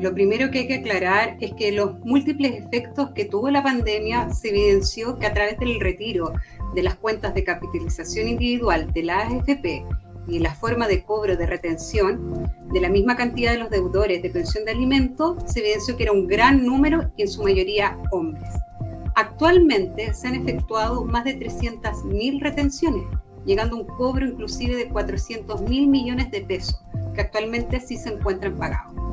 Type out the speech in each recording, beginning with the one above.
Lo primero que hay que aclarar es que los múltiples efectos que tuvo la pandemia se evidenció que a través del retiro de las cuentas de capitalización individual de la AFP y la forma de cobro de retención de la misma cantidad de los deudores de pensión de alimentos, se evidenció que era un gran número y en su mayoría hombres. Actualmente se han efectuado más de 300.000 retenciones, llegando a un cobro inclusive de 400 mil millones de pesos, que actualmente sí se encuentran pagados.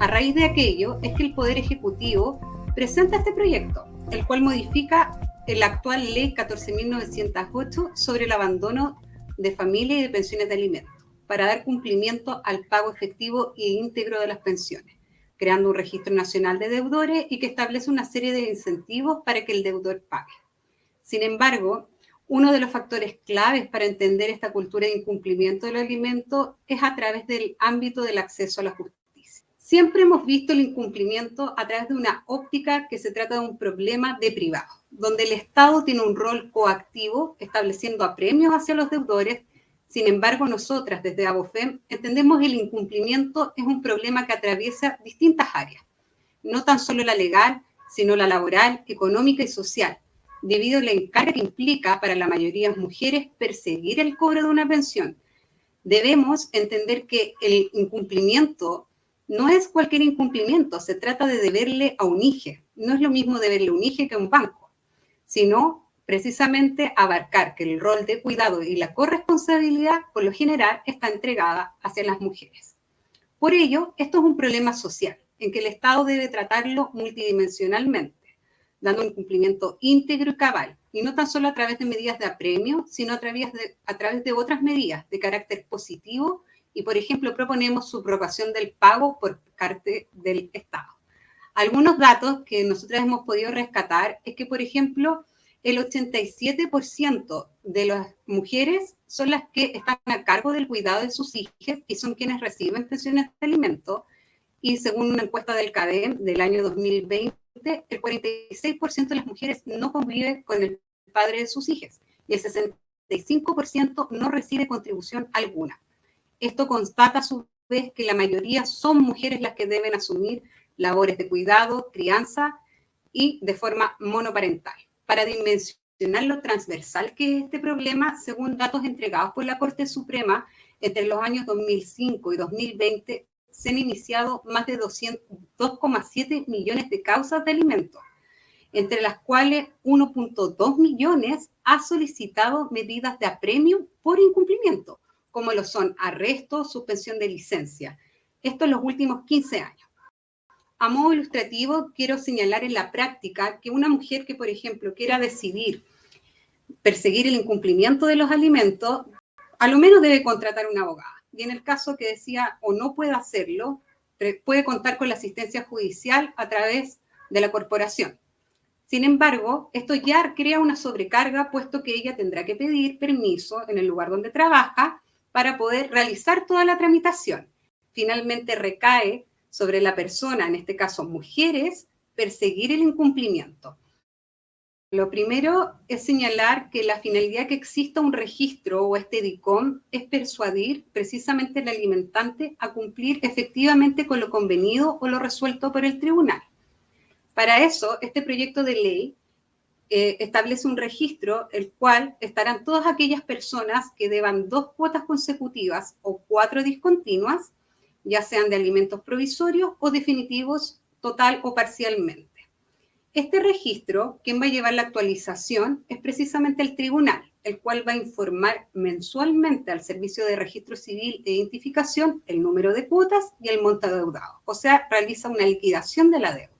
A raíz de aquello es que el Poder Ejecutivo presenta este proyecto, el cual modifica la actual Ley 14.908 sobre el abandono de familia y de pensiones de alimentos, para dar cumplimiento al pago efectivo e íntegro de las pensiones, creando un registro nacional de deudores y que establece una serie de incentivos para que el deudor pague. Sin embargo, uno de los factores claves para entender esta cultura de incumplimiento del alimento es a través del ámbito del acceso a la justicia. Siempre hemos visto el incumplimiento a través de una óptica que se trata de un problema de privado, donde el Estado tiene un rol coactivo estableciendo apremios hacia los deudores. Sin embargo, nosotras desde ABOFEM entendemos que el incumplimiento es un problema que atraviesa distintas áreas, no tan solo la legal, sino la laboral, económica y social, debido a la encarga que implica para la mayoría de mujeres perseguir el cobro de una pensión. Debemos entender que el incumplimiento no es cualquier incumplimiento, se trata de deberle a un IGE. No es lo mismo deberle a un IGE que a un banco, sino precisamente abarcar que el rol de cuidado y la corresponsabilidad, por lo general, está entregada hacia las mujeres. Por ello, esto es un problema social, en que el Estado debe tratarlo multidimensionalmente dando un cumplimiento íntegro y cabal, y no tan solo a través de medidas de apremio, sino a través de, a través de otras medidas de carácter positivo, y por ejemplo proponemos subrogación del pago por parte del Estado. Algunos datos que nosotros hemos podido rescatar es que, por ejemplo, el 87% de las mujeres son las que están a cargo del cuidado de sus hijos y son quienes reciben pensiones de alimento. Y según una encuesta del CADEM del año 2020, el 46% de las mujeres no convive con el padre de sus hijas y el 65% no recibe contribución alguna. Esto constata a su vez que la mayoría son mujeres las que deben asumir labores de cuidado, crianza y de forma monoparental. Para dimensionar lo transversal que es este problema, según datos entregados por la Corte Suprema, entre los años 2005 y 2020 se han iniciado más de 2,7 millones de causas de alimentos, entre las cuales 1.2 millones ha solicitado medidas de apremio por incumplimiento, como lo son arresto, suspensión de licencia. Esto en los últimos 15 años. A modo ilustrativo, quiero señalar en la práctica que una mujer que, por ejemplo, quiera decidir perseguir el incumplimiento de los alimentos, a lo menos debe contratar una abogada y en el caso que decía o no puede hacerlo, puede contar con la asistencia judicial a través de la corporación. Sin embargo, esto ya crea una sobrecarga, puesto que ella tendrá que pedir permiso en el lugar donde trabaja para poder realizar toda la tramitación. Finalmente recae sobre la persona, en este caso mujeres, perseguir el incumplimiento. Lo primero es señalar que la finalidad que exista un registro o este DICOM es persuadir precisamente al alimentante a cumplir efectivamente con lo convenido o lo resuelto por el tribunal. Para eso, este proyecto de ley eh, establece un registro el cual estarán todas aquellas personas que deban dos cuotas consecutivas o cuatro discontinuas, ya sean de alimentos provisorios o definitivos total o parcialmente. Este registro, quien va a llevar la actualización, es precisamente el tribunal, el cual va a informar mensualmente al Servicio de Registro Civil e Identificación el número de cuotas y el monto deudado. O sea, realiza una liquidación de la deuda.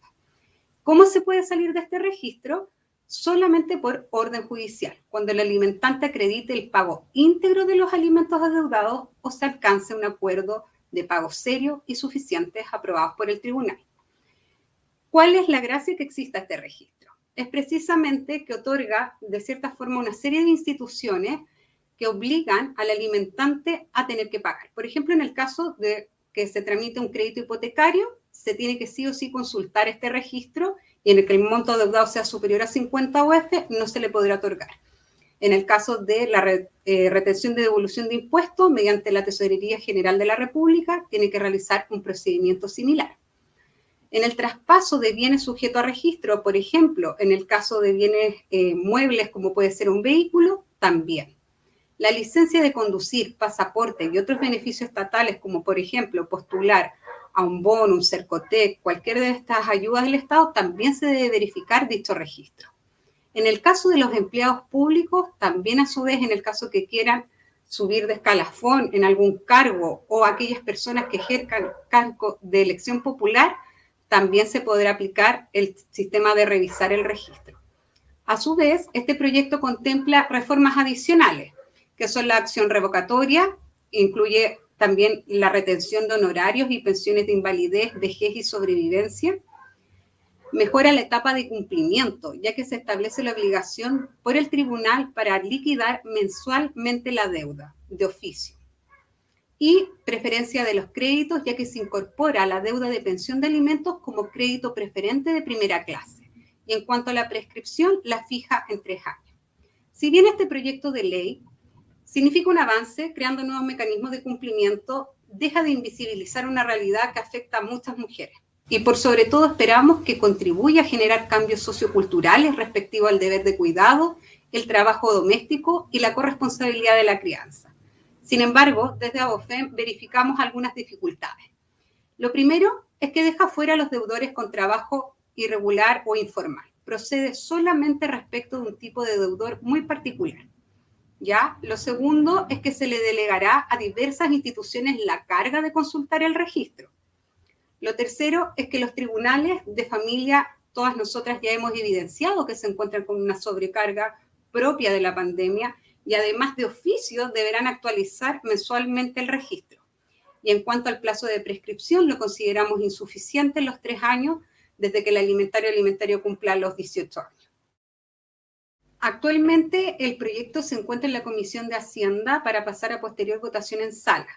¿Cómo se puede salir de este registro? Solamente por orden judicial, cuando el alimentante acredite el pago íntegro de los alimentos adeudados o se alcance un acuerdo de pago serio y suficientes aprobados por el tribunal. ¿Cuál es la gracia que exista este registro? Es precisamente que otorga, de cierta forma, una serie de instituciones que obligan al alimentante a tener que pagar. Por ejemplo, en el caso de que se tramite un crédito hipotecario, se tiene que sí o sí consultar este registro y en el que el monto deudado sea superior a 50 UF, no se le podrá otorgar. En el caso de la eh, retención de devolución de impuestos, mediante la Tesorería General de la República, tiene que realizar un procedimiento similar. En el traspaso de bienes sujetos a registro, por ejemplo, en el caso de bienes eh, muebles como puede ser un vehículo, también. La licencia de conducir, pasaporte y otros beneficios estatales como por ejemplo postular a un bono, un CERCOTEC, cualquier de estas ayudas del Estado, también se debe verificar dicho registro. En el caso de los empleados públicos, también a su vez en el caso que quieran subir de escalafón en algún cargo o aquellas personas que ejerzan cargo de elección popular, también se podrá aplicar el sistema de revisar el registro. A su vez, este proyecto contempla reformas adicionales, que son la acción revocatoria, incluye también la retención de honorarios y pensiones de invalidez, vejez y sobrevivencia. Mejora la etapa de cumplimiento, ya que se establece la obligación por el tribunal para liquidar mensualmente la deuda de oficio y preferencia de los créditos, ya que se incorpora la deuda de pensión de alimentos como crédito preferente de primera clase. Y en cuanto a la prescripción, la fija en tres años. Si bien este proyecto de ley significa un avance, creando nuevos mecanismos de cumplimiento, deja de invisibilizar una realidad que afecta a muchas mujeres. Y por sobre todo esperamos que contribuya a generar cambios socioculturales respectivo al deber de cuidado, el trabajo doméstico y la corresponsabilidad de la crianza. Sin embargo, desde ABOFEM verificamos algunas dificultades. Lo primero es que deja fuera a los deudores con trabajo irregular o informal. Procede solamente respecto de un tipo de deudor muy particular. ¿Ya? Lo segundo es que se le delegará a diversas instituciones la carga de consultar el registro. Lo tercero es que los tribunales de familia, todas nosotras ya hemos evidenciado que se encuentran con una sobrecarga propia de la pandemia y además de oficio deberán actualizar mensualmente el registro. Y en cuanto al plazo de prescripción, lo consideramos insuficiente en los tres años desde que el alimentario alimentario cumpla los 18 años. Actualmente el proyecto se encuentra en la Comisión de Hacienda para pasar a posterior votación en sala.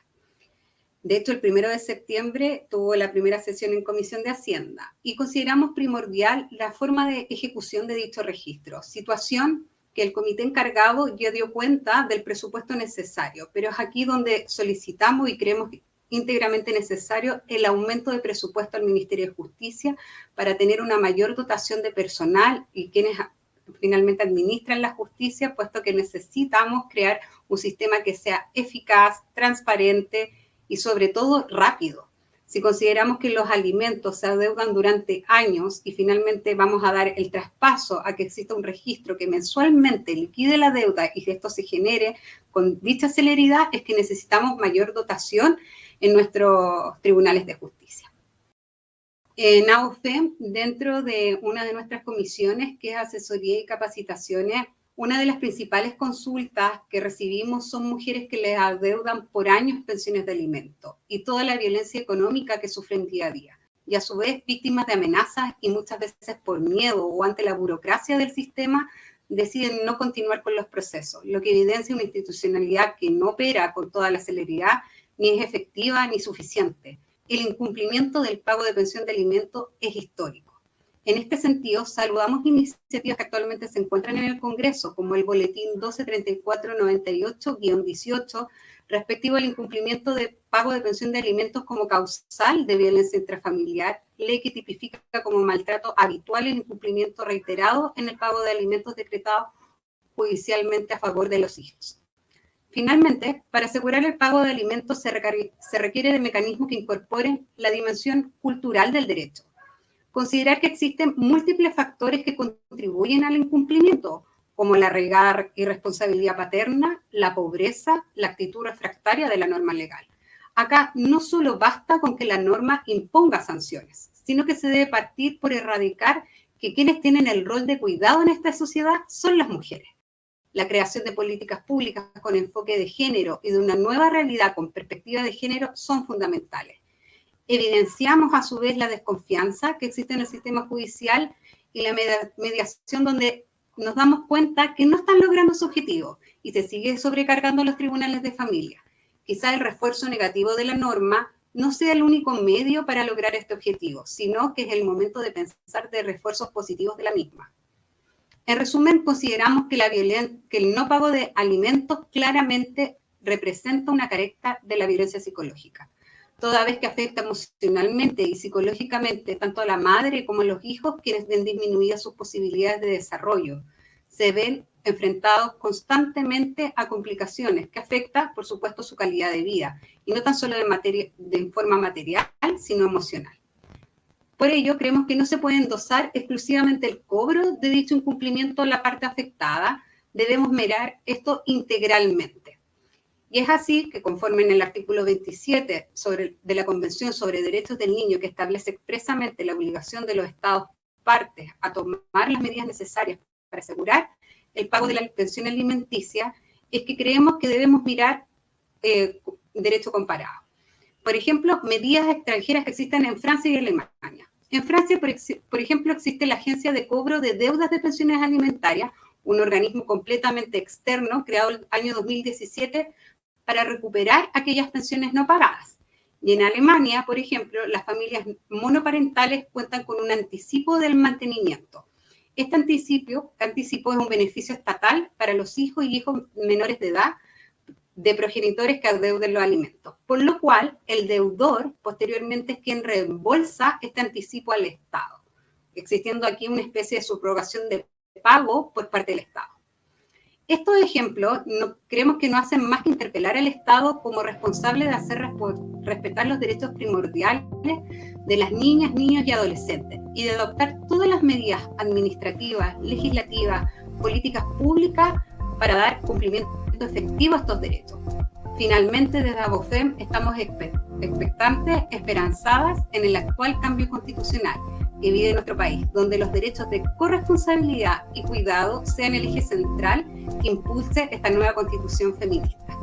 De hecho, el primero de septiembre tuvo la primera sesión en Comisión de Hacienda y consideramos primordial la forma de ejecución de dicho registro, situación que el comité encargado ya dio cuenta del presupuesto necesario, pero es aquí donde solicitamos y creemos íntegramente necesario el aumento de presupuesto al Ministerio de Justicia para tener una mayor dotación de personal y quienes finalmente administran la justicia, puesto que necesitamos crear un sistema que sea eficaz, transparente y sobre todo rápido. Si consideramos que los alimentos se adeudan durante años y finalmente vamos a dar el traspaso a que exista un registro que mensualmente liquide la deuda y que esto se genere con dicha celeridad, es que necesitamos mayor dotación en nuestros tribunales de justicia. En AOFEM, dentro de una de nuestras comisiones, que es asesoría y capacitaciones, una de las principales consultas que recibimos son mujeres que les adeudan por años pensiones de alimento y toda la violencia económica que sufren día a día. Y a su vez víctimas de amenazas y muchas veces por miedo o ante la burocracia del sistema deciden no continuar con los procesos, lo que evidencia una institucionalidad que no opera con toda la celeridad, ni es efectiva ni suficiente. El incumplimiento del pago de pensión de alimento es histórico. En este sentido, saludamos iniciativas que actualmente se encuentran en el Congreso, como el Boletín 123498-18, respectivo al incumplimiento de pago de pensión de alimentos como causal de violencia intrafamiliar, ley que tipifica como maltrato habitual el incumplimiento reiterado en el pago de alimentos decretados judicialmente a favor de los hijos. Finalmente, para asegurar el pago de alimentos se, requiere de mecanismos que incorporen la dimensión cultural del derecho considerar que existen múltiples factores que contribuyen al incumplimiento, como la regar irresponsabilidad paterna, la pobreza, la actitud refractaria de la norma legal. Acá no solo basta con que la norma imponga sanciones, sino que se debe partir por erradicar que quienes tienen el rol de cuidado en esta sociedad son las mujeres. La creación de políticas públicas con enfoque de género y de una nueva realidad con perspectiva de género son fundamentales evidenciamos a su vez la desconfianza que existe en el sistema judicial y la mediación donde nos damos cuenta que no están logrando su objetivo y se sigue sobrecargando los tribunales de familia. Quizá el refuerzo negativo de la norma no sea el único medio para lograr este objetivo, sino que es el momento de pensar de refuerzos positivos de la misma. En resumen, consideramos que, el no pago de alimentos claramente representa una carencia de la violencia psicológica toda vez que afecta emocionalmente y psicológicamente tanto a la madre como a los hijos, quienes ven disminuidas sus posibilidades de desarrollo. Se ven enfrentados constantemente a complicaciones que afectan, por supuesto, su calidad de vida, y no tan solo de, materia, de forma material, sino emocional. Por ello, creemos que no se puede endosar exclusivamente el cobro de dicho incumplimiento en la parte afectada, debemos mirar esto integralmente. Y es así que conforme en el artículo 27 sobre, de la Convención sobre Derechos del Niño, que establece expresamente la obligación de los Estados partes a tomar las medidas necesarias para asegurar el pago de la pensión alimenticia, es que creemos que debemos mirar eh, derecho comparado. Por ejemplo, medidas extranjeras que existen en Francia y Alemania. En Francia, por, ejemplo, existe la Agencia de Cobro de Deudas de Pensiones Alimentarias, un organismo completamente externo creado el año 2017 para recuperar aquellas pensiones no pagadas. Y en Alemania, por ejemplo, las familias monoparentales cuentan con un anticipo del mantenimiento. Este anticipo, anticipo es un beneficio estatal para los hijos y hijos menores de edad de progenitores que adeuden los alimentos, por lo cual el deudor posteriormente es quien reembolsa este anticipo al Estado, existiendo aquí una especie de subrogación de pago por parte del Estado. Estos ejemplos no, creemos que no hacen más que interpelar al Estado como responsable de hacer respetar los derechos primordiales de las niñas, niños y adolescentes y de adoptar todas las medidas administrativas, legislativas, políticas públicas para dar cumplimiento efectivo a estos derechos. Finalmente, desde ABOFEM estamos expectantes, esperanzadas en el actual cambio constitucional que vive nuestro país, donde los derechos de corresponsabilidad y cuidado sean el eje central que impulse esta nueva constitución feminista.